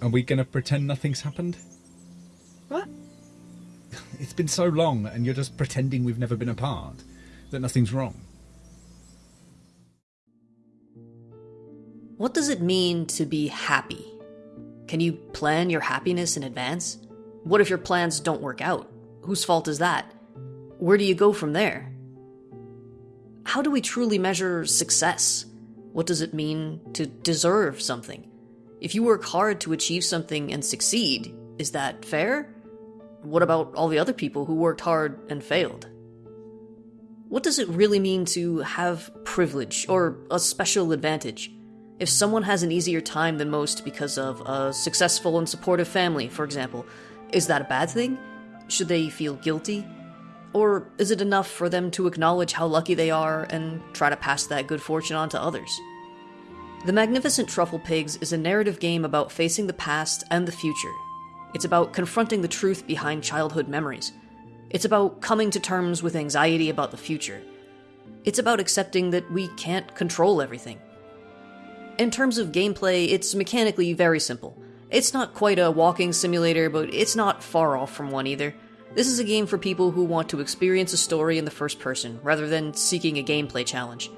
Are we going to pretend nothing's happened? What? It's been so long, and you're just pretending we've never been apart, that nothing's wrong. What does it mean to be happy? Can you plan your happiness in advance? What if your plans don't work out? Whose fault is that? Where do you go from there? How do we truly measure success? What does it mean to deserve something? If you work hard to achieve something and succeed, is that fair? What about all the other people who worked hard and failed? What does it really mean to have privilege or a special advantage? If someone has an easier time than most because of a successful and supportive family, for example, is that a bad thing? Should they feel guilty? Or is it enough for them to acknowledge how lucky they are and try to pass that good fortune on to others? The Magnificent Trufflepigs is a narrative game about facing the past and the future. It's about confronting the truth behind childhood memories. It's about coming to terms with anxiety about the future. It's about accepting that we can't control everything. In terms of gameplay, it's mechanically very simple. It's not quite a walking simulator, but it's not far off from one either. This is a game for people who want to experience a story in the first person, rather than seeking a gameplay challenge.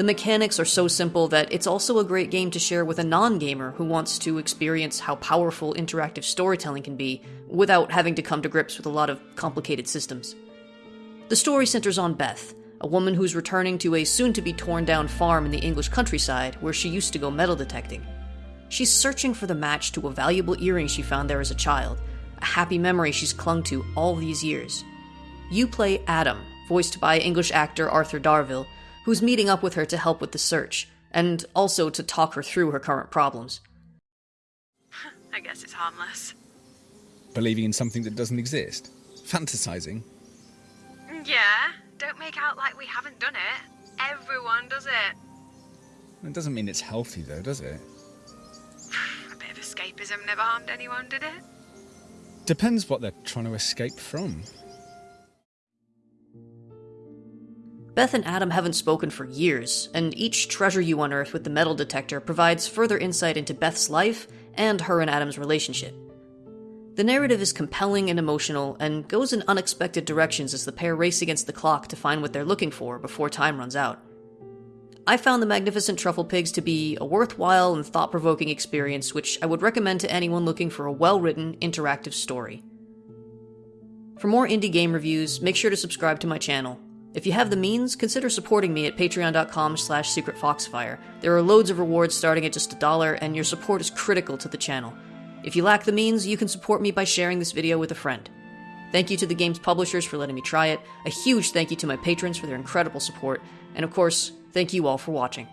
The mechanics are so simple that it's also a great game to share with a non gamer who wants to experience how powerful interactive storytelling can be without having to come to grips with a lot of complicated systems. The story centers on Beth, a woman who's returning to a soon to be torn down farm in the English countryside where she used to go metal detecting. She's searching for the match to a valuable earring she found there as a child, a happy memory she's clung to all these years. You play Adam, voiced by English actor Arthur Darvill, who's meeting up with her to help with the search, and also to talk her through her current problems. I guess it's harmless. Believing in something that doesn't exist? Fantasizing? Yeah, don't make out like we haven't done it. Everyone does it. It doesn't mean it's healthy, though, does it? A bit of escapism never harmed anyone, did it? Depends what they're trying to escape from. Beth and Adam haven't spoken for years, and each treasure you unearth with the metal detector provides further insight into Beth's life and her and Adam's relationship. The narrative is compelling and emotional and goes in unexpected directions as the pair race against the clock to find what they're looking for before time runs out. I found the Magnificent Trufflepigs to be a worthwhile and thought provoking experience, which I would recommend to anyone looking for a well written, interactive story. For more indie game reviews, make sure to subscribe to my channel. If you have the means, consider supporting me at patreon.com slash secretfoxfire. There are loads of rewards starting at just a dollar, and your support is critical to the channel. If you lack the means, you can support me by sharing this video with a friend. Thank you to the game's publishers for letting me try it, a huge thank you to my patrons for their incredible support, and of course, thank you all for watching.